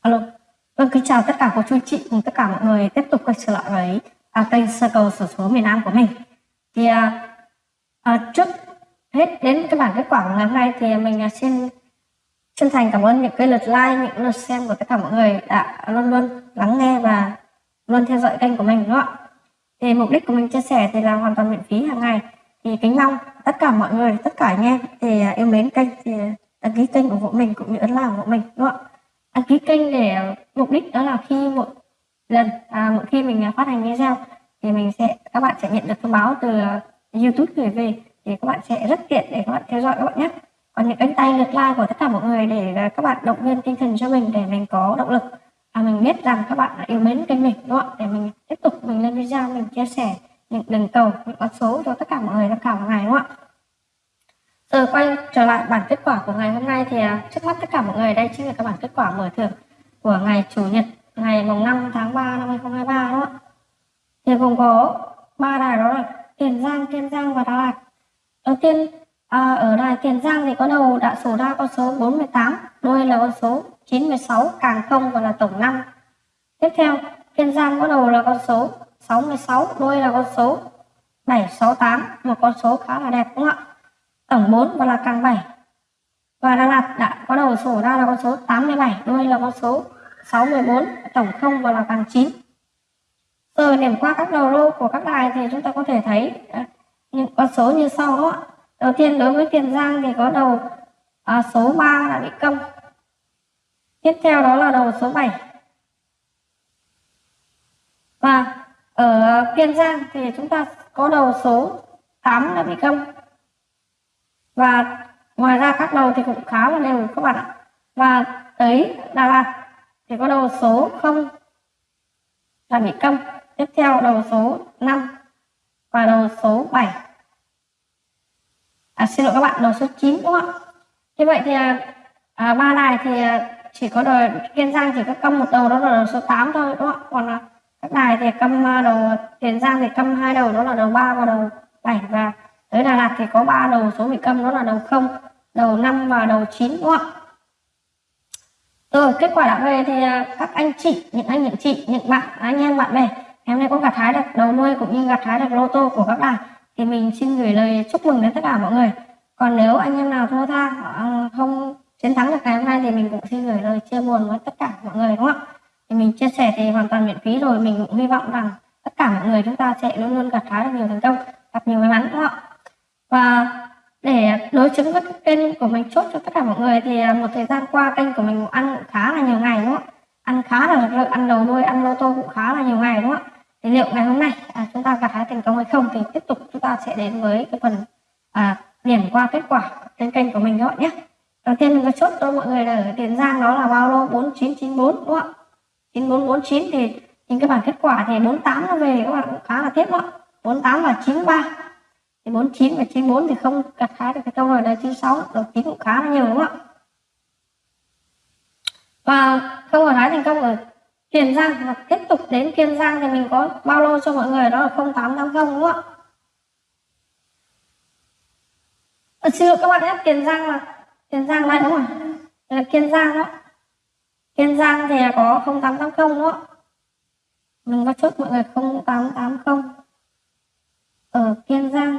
Alo. Vâng, kính chào tất cả cô chú chị cùng tất cả mọi người tiếp tục quay trở lại với à, kênh Circle sổ số miền Nam của mình. Thì à, à, trước hết đến cái bản kết quả của ngày hôm nay thì mình à, xin chân thành cảm ơn những cái lượt like, những lượt xem của tất cả mọi người đã luôn luôn lắng nghe và luôn theo dõi kênh của mình đúng không ạ? Thì mục đích của mình chia sẻ thì là hoàn toàn miễn phí hàng ngày. Thì kính mong tất cả mọi người, tất cả anh em thì à, yêu mến kênh thì à, đăng ký kênh ủng hộ mình cũng như ấn like ủng hộ mình đúng không ạ? Đăng ký kênh để mục đích đó là khi một lần à, mỗi khi mình phát hành video thì mình sẽ các bạn sẽ nhận được thông báo từ YouTube gửi về thì các bạn sẽ rất tiện để các bạn theo dõi các bạn nhé. Còn những cánh tay lượt like của tất cả mọi người để các bạn động viên tinh thần cho mình để mình có động lực. À, mình biết rằng các bạn yêu mến kênh mình đúng không để mình tiếp tục mình lên video mình chia sẻ những đường cầu những con số cho tất cả mọi người tham khảo hàng ngày đúng không ạ? Giờ quay trở lại bản kết quả của ngày hôm nay thì à, trước mắt tất cả mọi người đây chính là các bản kết quả mở thưởng của ngày Chủ nhật ngày mùng 5 tháng 3 năm 2023 đó. Thì gồm có ba đài đó là Tiền Giang, Kiên Giang và Đà Lạt. Đầu tiên à, ở đài Tiền Giang thì có đầu đã số ra con số 48, đôi là con số 96, càng không và là tổng 5. Tiếp theo Kiên Giang có đầu là con số 66, đôi là con số 768, một con số khá là đẹp đúng không ạ? Tổng 4 và là càng 7 và Đà Lạt đã có đầu sổ ra là con số 87 đuôi là con số 614 tổng 0 và là càng 9 rồi điểm qua các đầu lô của các đài thì chúng ta có thể thấy à, những con số như sau đó. Đầu tiên đối với Tiền Giang thì có đầu à, số 3 là bị công. Tiếp theo đó là đầu số 7 và ở Kiên Giang thì chúng ta có đầu số 8 là bị công và ngoài ra các đầu thì cũng khá là đều các bạn ạ. Và tới Đà Lạt thì có đầu số 0 là bị công tiếp theo đầu số 5 và đầu số 7 à, xin lỗi các bạn đầu số 9 đúng không ạ? Như vậy thì à, à ba đài thì à, chỉ có đầu Kiên Giang chỉ có câm một đầu đó là đầu số 8 thôi đúng không ạ? Còn à, các đài thì câm đầu Tiền Giang thì câm hai đầu đó là đầu 3 và đầu 7 và tới Đà Lạt thì có ba đầu số bị câm đó là đầu 0, đầu 5 và đầu 9 đúng không ạ? Rồi kết quả đã về thì à, các anh chị, những anh những chị, những bạn, anh em bạn bè em nay có gặt hái được đầu nuôi cũng như gặt hái được lô tô của các bạn thì mình xin gửi lời chúc mừng đến tất cả mọi người. Còn nếu anh em nào thua tha à, không chiến thắng được ngày hôm nay thì mình cũng xin gửi lời chia buồn với tất cả mọi người đúng không ạ? Thì mình chia sẻ thì hoàn toàn miễn phí rồi mình cũng hy vọng rằng tất cả mọi người chúng ta sẽ luôn luôn gặt hái được nhiều thành công, gặp nhiều may mắn đúng không ạ? Và để đối chứng với kênh của mình chốt cho tất cả mọi người thì à, một thời gian qua kênh của mình ăn cũng khá là nhiều ngày đúng không ăn khá là lực ăn đầu đuôi ăn lô tô cũng khá là nhiều ngày đúng không thì liệu ngày hôm nay à, chúng ta gặt hái thành công hay không thì tiếp tục chúng ta sẽ đến với cái phần à, điểm qua kết quả trên kênh của mình các bạn nhé. Đầu tiên mình có chốt cho mọi người là ở tiền giang đó là bao lô 4994 đúng không ạ? 9449 thì những cái bản kết quả thì 48 nó về các bạn cũng khá là tiếc đó 48 và 93 thì 49 và 94 thì không gặt hái được cái câu rồi đây 96 đầu 9 cũng khá là nhiều đúng không ạ? Và câu hỏi hái thành công ở Tiền Giang và tiếp tục đến Kiên Giang thì mình có bao lô cho mọi người đó là 0880 đúng không ạ? À, xin lỗi các bạn nhé Tiền Giang là Tiền Giang đây đúng không là Kiên Giang đó. Kiên Giang thì có 0880 đúng không ạ? Mình có chốt mọi người 0880 ở Kiên Giang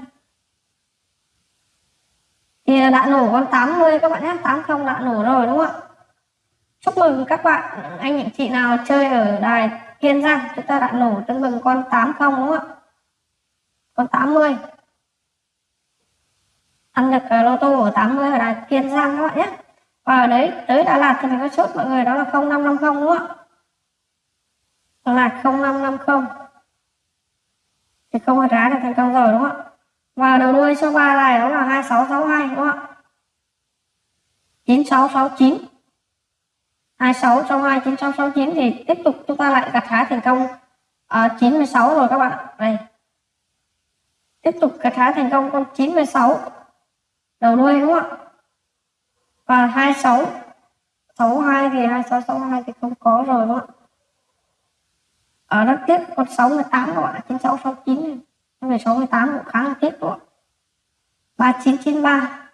thì đã nổ con 80 các bạn nhé. 80 đã nổ rồi, đúng không ạ? Chúc mừng các bạn. Anh chị chị nào chơi ở đài Kiên Giang, chúng ta đã nổ tương bừng con 80 đúng không ạ? Con 80 ăn được ờ, lô tô ở 80 ở đài Kiên Giang các bạn nhé. Và ở đấy, tới Đà Lạt thì mình có chốt mọi người đó là 0550 đúng không ạ? Đà Lạt 0550 thì không có trái được thành công rồi, đúng không ạ? Và đầu đuôi số 3 này đó là 2662 đúng không ạ? 9669 26 trong 2 9669 thì tiếp tục chúng ta lại gặt hái thành công. À, uh, 96 rồi các bạn đây. Tiếp tục gặt hái thành công con 96 đầu đuôi đúng không ạ? Và 26 62 thì 2662 thì không có rồi đúng không ạ? Ở đó tiếp con 68 các bạn 96 69 về 68 cũng khá là tiếp đúng 3993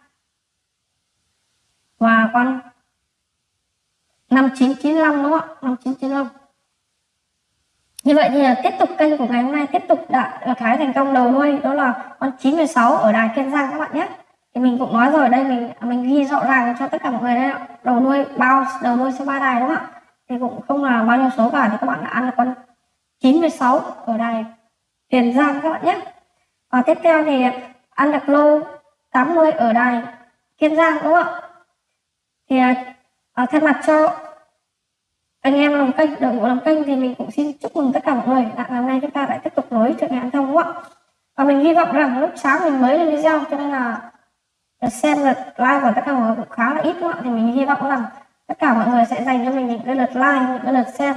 và con 5995 đúng không ạ? 5995 như vậy thì là tiếp tục kênh của ngày hôm nay tiếp tục đã là cái thành công đầu nuôi đó là con 96 ở đài Kiên Giang các bạn nhé. Thì mình cũng nói rồi, đây mình à, mình ghi rõ ràng cho tất cả mọi người đây đầu nuôi bao, đầu nuôi số ba đài đúng không ạ? Thì cũng không là bao nhiêu số cả, thì các bạn đã ăn được con 96 ở đài Tiền Giang các bạn nhé. Và tiếp theo thì ăn được lô 80 ở đài Kiên Giang đúng không ạ? Thì à, à, thay mặt cho anh em làm kênh đội ngũ làm kênh thì mình cũng xin chúc mừng tất cả mọi người. Là ngày hôm nay chúng ta lại tiếp tục nối chuyện ngày ăn thông đúng không ạ? Và mình hy vọng rằng lúc sáng mình mới lên video cho nên là xem lượt like của tất cả mọi người cũng khá là ít đúng không ạ? Thì mình hy vọng rằng tất cả mọi người sẽ dành cho mình những cái lượt like những cái lượt xem.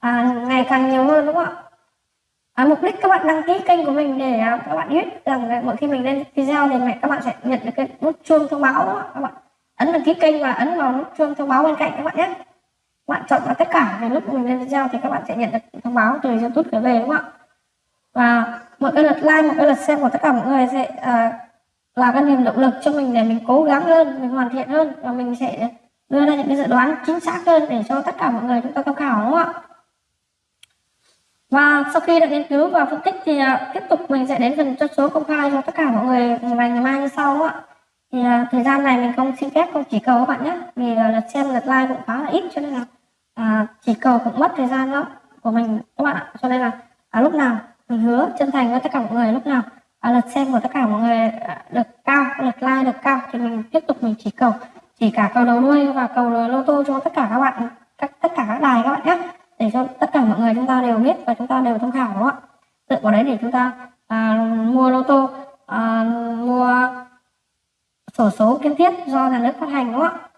À, ngày càng nhiều hơn đúng không ạ? À, mục đích các bạn đăng ký kênh của mình để à, các bạn biết rằng mỗi khi mình lên video thì mẹ các bạn sẽ nhận được cái nút chuông thông báo đó. các bạn ấn đăng ký kênh và ấn vào nút chuông thông báo bên cạnh các bạn nhé. Bạn chọn vào tất cả về lúc mình lên video thì các bạn sẽ nhận được thông báo từ youtube trở về đúng không ạ? Và một cái lượt like một cái lượt xem của tất cả mọi người sẽ uh, là cái niềm động lực cho mình để mình cố gắng hơn mình hoàn thiện hơn và mình sẽ đưa ra những cái dự đoán chính xác hơn để cho tất cả mọi người chúng ta tham khảo đúng không ạ? Và sau khi đã nghiên cứu và phân tích thì à, tiếp tục mình sẽ đến phần cho số công khai cho tất cả mọi người ngày ngày mai như sau ạ. Thì à, thời gian này mình không xin phép không chỉ cầu các bạn nhé vì là lượt xem lượt like cũng khá là ít cho nên là à, chỉ cầu cũng mất thời gian đó của mình các bạn ạ. Cho nên là à, lúc nào mình hứa chân thành với tất cả mọi người lúc nào à, lượt xem của tất cả mọi người à, được cao lượt like được cao thì mình tiếp tục mình chỉ cầu chỉ cả cầu đầu đuôi và cầu lô tô cho tất cả các bạn các tất cả các đài các bạn nhé để cho tất cả mọi người chúng ta đều biết và chúng ta đều tham khảo đúng không ạ? Dựa vào đấy để chúng ta à, mua lô tô à, mua sổ số kiến thiết do nhà nước phát hành đúng không ạ?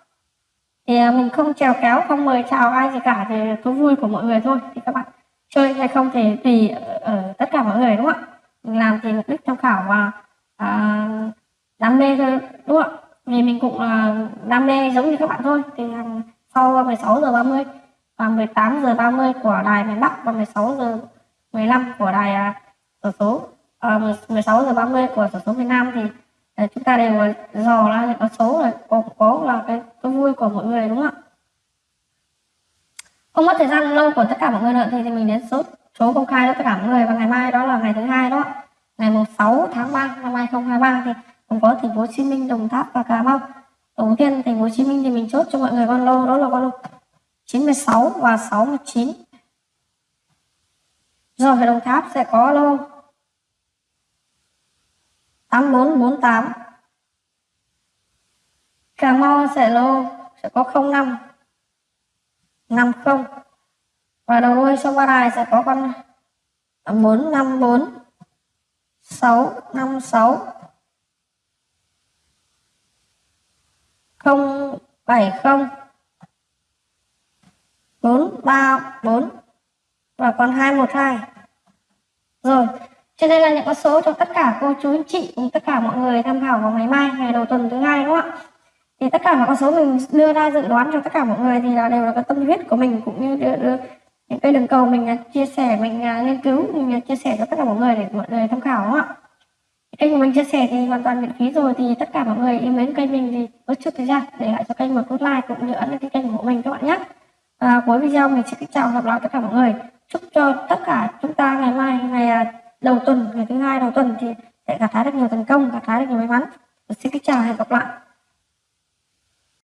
Thì à, mình không trèo kéo không mời chào ai gì cả thì thú vui của mọi người thôi. Thì các bạn chơi hay không thì tùy ở, ở tất cả mọi người đúng không ạ? Mình làm thì mục đích tham khảo và à, đam mê thôi đúng không ạ? Vì mình cũng là đam mê giống như các bạn thôi. Thì à, sau 16 giờ 30 và 18 giờ 30 của đài miền Bắc và 16 giờ 15 của đài à, sổ số à, 16 giờ 30 của sổ số miền Nam thì à, chúng ta đều à, dò ra những con số rồi có, có là cái, cái vui của mọi người đúng không ạ? Không mất thời gian lâu của tất cả mọi người nữa thì, thì mình đến số số công khai cho tất cả mọi người. Và ngày mai đó là ngày thứ hai đó ngày 6 tháng 3 năm 2023 thì cũng có thành phố Hồ Chí Minh, Đồng Tháp và Cà Mau. Đầu tiên thành phố Hồ Chí Minh thì mình chốt cho mọi người con lô đó là con lô 96 và 69. Rồi ở Đồng Tháp sẽ có lô 8448. Cà Mau sẽ lô sẽ có 05 50 và đầu đuôi sông Ba Đài sẽ có con 454 656 070 434 và còn 212 rồi trên đây là những con số cho tất cả cô chú anh chị cùng tất cả mọi người tham khảo vào ngày mai ngày đầu tuần thứ hai đúng không ạ? Thì tất cả mọi con số mình đưa ra dự đoán cho tất cả mọi người thì là đều là cái tâm huyết của mình cũng như đưa, đưa những cái đường cầu mình à, chia sẻ mình à, nghiên cứu mình à, chia sẻ cho tất cả mọi người để mọi người tham khảo đúng không ạ? Kênh của mình chia sẻ thì hoàn toàn miễn phí rồi thì tất cả mọi người yêu mến kênh mình thì bớt chút thời gian để lại cho kênh một nút like cũng như ấn đăng ký kênh của mình các bạn nhé à, cuối video mình xin kính chào gặp lại tất cả mọi người. Chúc cho tất cả chúng ta ngày mai ngày à, đầu tuần ngày thứ hai đầu tuần thì sẽ gặt hái được nhiều thành công gặt hái được nhiều may mắn. Xin kính chào và hẹn gặp lại.